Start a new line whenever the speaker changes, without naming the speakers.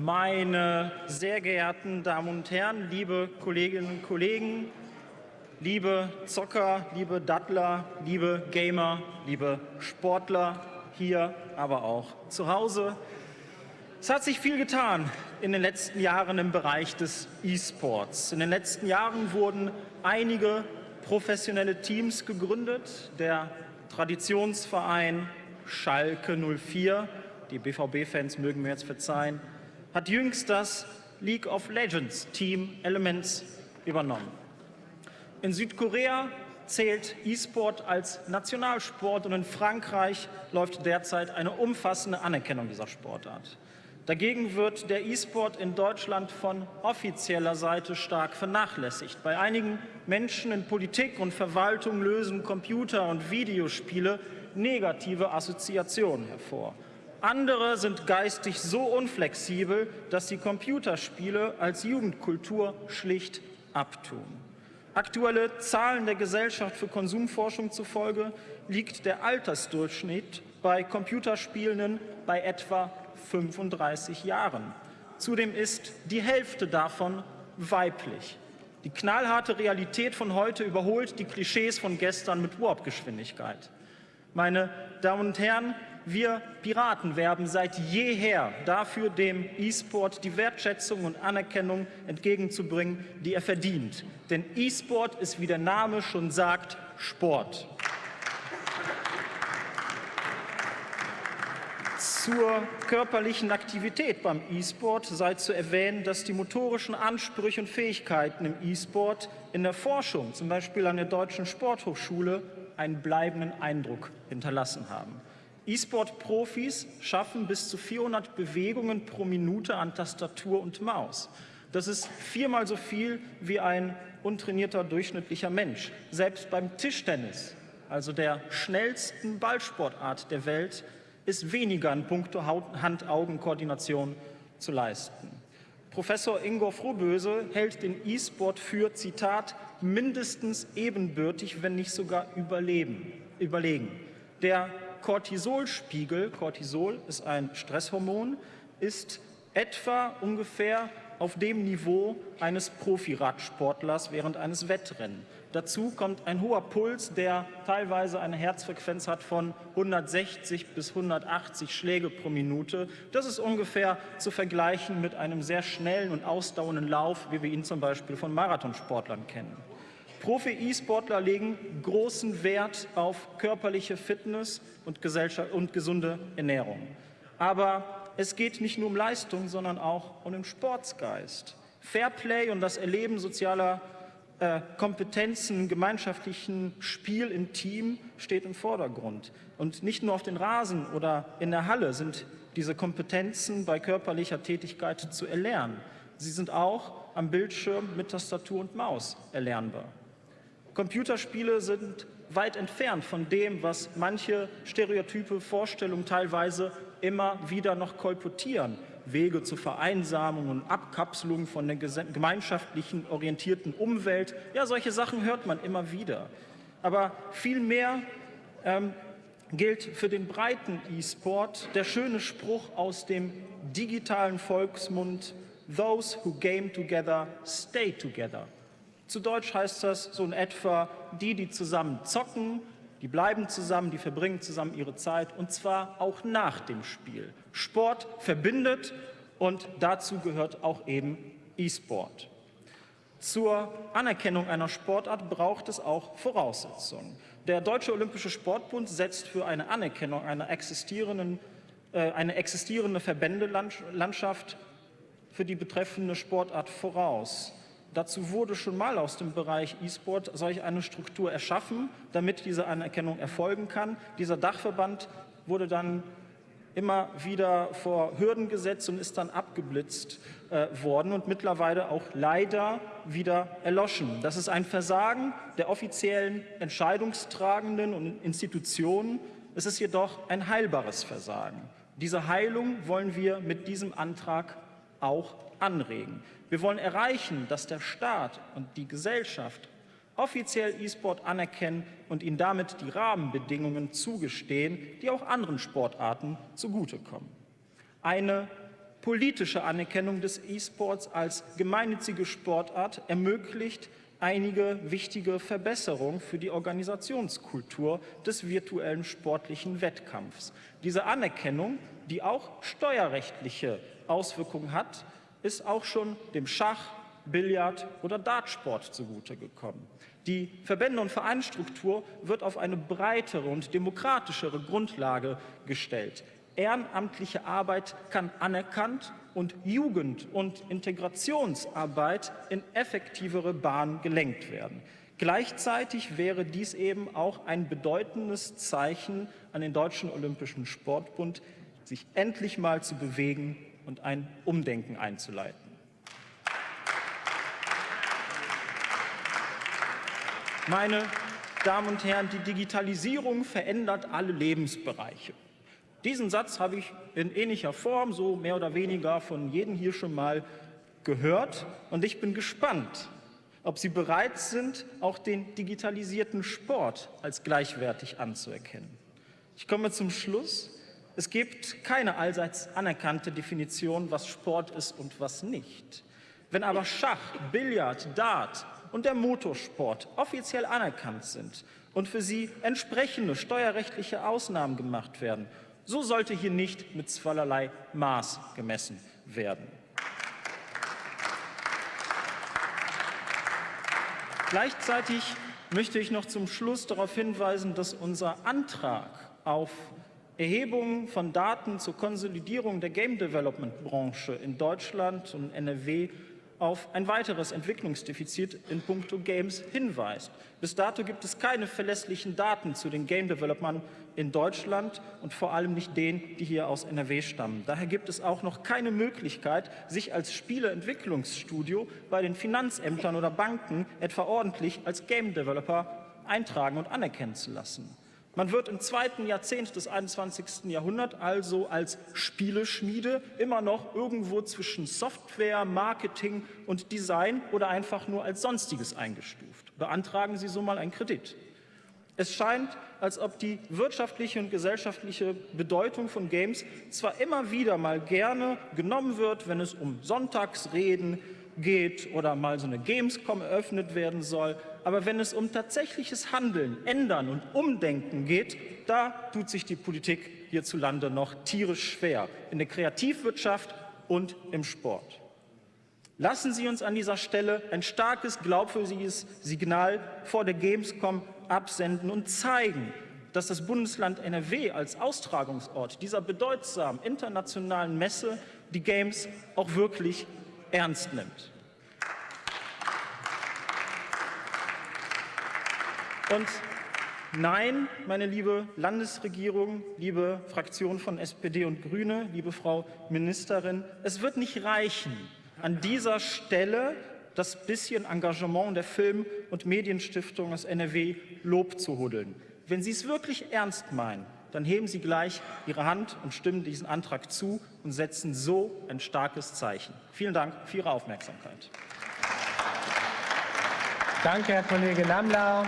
Meine sehr geehrten Damen und Herren, liebe Kolleginnen und Kollegen, liebe Zocker, liebe Dattler, liebe Gamer, liebe Sportler, hier, aber auch zu Hause. Es hat sich viel getan in den letzten Jahren im Bereich des E-Sports. In den letzten Jahren wurden einige professionelle Teams gegründet. Der Traditionsverein Schalke 04, die BVB-Fans mögen mir jetzt verzeihen, hat jüngst das League of Legends Team Elements übernommen. In Südkorea zählt E-Sport als Nationalsport und in Frankreich läuft derzeit eine umfassende Anerkennung dieser Sportart. Dagegen wird der E-Sport in Deutschland von offizieller Seite stark vernachlässigt. Bei einigen Menschen in Politik und Verwaltung lösen Computer- und Videospiele negative Assoziationen hervor. Andere sind geistig so unflexibel, dass sie Computerspiele als Jugendkultur schlicht abtun. Aktuelle Zahlen der Gesellschaft für Konsumforschung zufolge liegt der Altersdurchschnitt bei Computerspielenden bei etwa 35 Jahren. Zudem ist die Hälfte davon weiblich. Die knallharte Realität von heute überholt die Klischees von gestern mit Warp-Geschwindigkeit. Meine Damen und Herren, wir Piraten werben seit jeher dafür, dem E-Sport die Wertschätzung und Anerkennung entgegenzubringen, die er verdient. Denn E-Sport ist, wie der Name schon sagt, Sport. Zur körperlichen Aktivität beim E-Sport sei zu erwähnen, dass die motorischen Ansprüche und Fähigkeiten im E-Sport in der Forschung, zum Beispiel an der Deutschen Sporthochschule, einen bleibenden Eindruck hinterlassen haben. E-Sport-Profis schaffen bis zu 400 Bewegungen pro Minute an Tastatur und Maus. Das ist viermal so viel wie ein untrainierter durchschnittlicher Mensch. Selbst beim Tischtennis, also der schnellsten Ballsportart der Welt, ist weniger in puncto Hand-Augen-Koordination zu leisten. Professor Ingo Frohböse hält den E-Sport für, Zitat, mindestens ebenbürtig, wenn nicht sogar überleben, überlegen. Der Cortisolspiegel, Cortisol ist ein Stresshormon, ist etwa ungefähr auf dem Niveau eines Profiradsportlers während eines Wettrennen. Dazu kommt ein hoher Puls, der teilweise eine Herzfrequenz hat von 160 bis 180 Schläge pro Minute. Das ist ungefähr zu vergleichen mit einem sehr schnellen und ausdauernden Lauf, wie wir ihn zum Beispiel von Marathonsportlern kennen. Profi-E-Sportler legen großen Wert auf körperliche Fitness und, und gesunde Ernährung. Aber es geht nicht nur um Leistung, sondern auch um den Sportsgeist. Fairplay und das Erleben sozialer äh, Kompetenzen, gemeinschaftlichen Spiel im Team steht im Vordergrund. Und nicht nur auf den Rasen oder in der Halle sind diese Kompetenzen bei körperlicher Tätigkeit zu erlernen. Sie sind auch am Bildschirm mit Tastatur und Maus erlernbar. Computerspiele sind weit entfernt von dem, was manche stereotype Vorstellungen teilweise immer wieder noch kolportieren. Wege zur Vereinsamung und Abkapselung von der gemeinschaftlichen orientierten Umwelt. Ja, solche Sachen hört man immer wieder. Aber vielmehr ähm, gilt für den breiten E-Sport der schöne Spruch aus dem digitalen Volksmund Those who game together stay together. Zu Deutsch heißt das so in etwa, die, die zusammen zocken, die bleiben zusammen, die verbringen zusammen ihre Zeit und zwar auch nach dem Spiel. Sport verbindet und dazu gehört auch eben E-Sport. Zur Anerkennung einer Sportart braucht es auch Voraussetzungen. Der Deutsche Olympische Sportbund setzt für eine Anerkennung einer existierenden, äh, eine existierende Verbändelandschaft für die betreffende Sportart voraus. Dazu wurde schon mal aus dem Bereich E-Sport solch eine Struktur erschaffen, damit diese Anerkennung erfolgen kann. Dieser Dachverband wurde dann immer wieder vor Hürden gesetzt und ist dann abgeblitzt äh, worden und mittlerweile auch leider wieder erloschen. Das ist ein Versagen der offiziellen Entscheidungstragenden und Institutionen. Es ist jedoch ein heilbares Versagen. Diese Heilung wollen wir mit diesem Antrag auch anregen. Wir wollen erreichen, dass der Staat und die Gesellschaft offiziell E-Sport anerkennen und ihnen damit die Rahmenbedingungen zugestehen, die auch anderen Sportarten zugutekommen. Eine politische Anerkennung des E-Sports als gemeinnützige Sportart ermöglicht einige wichtige Verbesserungen für die Organisationskultur des virtuellen sportlichen Wettkampfs. Diese Anerkennung, die auch steuerrechtliche Auswirkungen hat, ist auch schon dem Schach, Billard oder Dartsport zugute gekommen. Die Verbände- und Vereinsstruktur wird auf eine breitere und demokratischere Grundlage gestellt. Ehrenamtliche Arbeit kann anerkannt und Jugend- und Integrationsarbeit in effektivere Bahnen gelenkt werden. Gleichzeitig wäre dies eben auch ein bedeutendes Zeichen an den Deutschen Olympischen Sportbund, sich endlich mal zu bewegen und ein Umdenken einzuleiten. Meine Damen und Herren, die Digitalisierung verändert alle Lebensbereiche. Diesen Satz habe ich in ähnlicher Form, so mehr oder weniger von jedem hier schon mal gehört. Und ich bin gespannt, ob Sie bereit sind, auch den digitalisierten Sport als gleichwertig anzuerkennen. Ich komme zum Schluss. Es gibt keine allseits anerkannte Definition, was Sport ist und was nicht. Wenn aber Schach, Billard, Dart und der Motorsport offiziell anerkannt sind und für sie entsprechende steuerrechtliche Ausnahmen gemacht werden so sollte hier nicht mit zweierlei Maß gemessen werden. Gleichzeitig möchte ich noch zum Schluss darauf hinweisen, dass unser Antrag auf Erhebung von Daten zur Konsolidierung der Game Development Branche in Deutschland und NRW auf ein weiteres Entwicklungsdefizit in puncto Games hinweist. Bis dato gibt es keine verlässlichen Daten zu den Game Developern in Deutschland und vor allem nicht denen, die hier aus NRW stammen. Daher gibt es auch noch keine Möglichkeit, sich als Spieleentwicklungsstudio bei den Finanzämtern oder Banken etwa ordentlich als Game Developer eintragen und anerkennen zu lassen. Man wird im zweiten Jahrzehnt des 21. Jahrhunderts also als Spieleschmiede immer noch irgendwo zwischen Software, Marketing und Design oder einfach nur als Sonstiges eingestuft. Beantragen Sie so mal einen Kredit. Es scheint, als ob die wirtschaftliche und gesellschaftliche Bedeutung von Games zwar immer wieder mal gerne genommen wird, wenn es um Sonntagsreden geht oder mal so eine Gamescom eröffnet werden soll, aber wenn es um tatsächliches Handeln, Ändern und Umdenken geht, da tut sich die Politik hierzulande noch tierisch schwer, in der Kreativwirtschaft und im Sport. Lassen Sie uns an dieser Stelle ein starkes, glaubwürdiges Signal vor der Gamescom absenden und zeigen, dass das Bundesland NRW als Austragungsort dieser bedeutsamen internationalen Messe die Games auch wirklich ernst nimmt. Und nein, meine liebe Landesregierung, liebe Fraktion von SPD und Grüne, liebe Frau Ministerin, es wird nicht reichen, an dieser Stelle das bisschen Engagement der Film- und Medienstiftung aus NRW Lob zu huddeln. Wenn Sie es wirklich ernst meinen, dann heben Sie gleich Ihre Hand und stimmen diesen Antrag zu und setzen so ein starkes Zeichen. Vielen Dank für Ihre Aufmerksamkeit.
Danke, Herr Kollege Lamlau.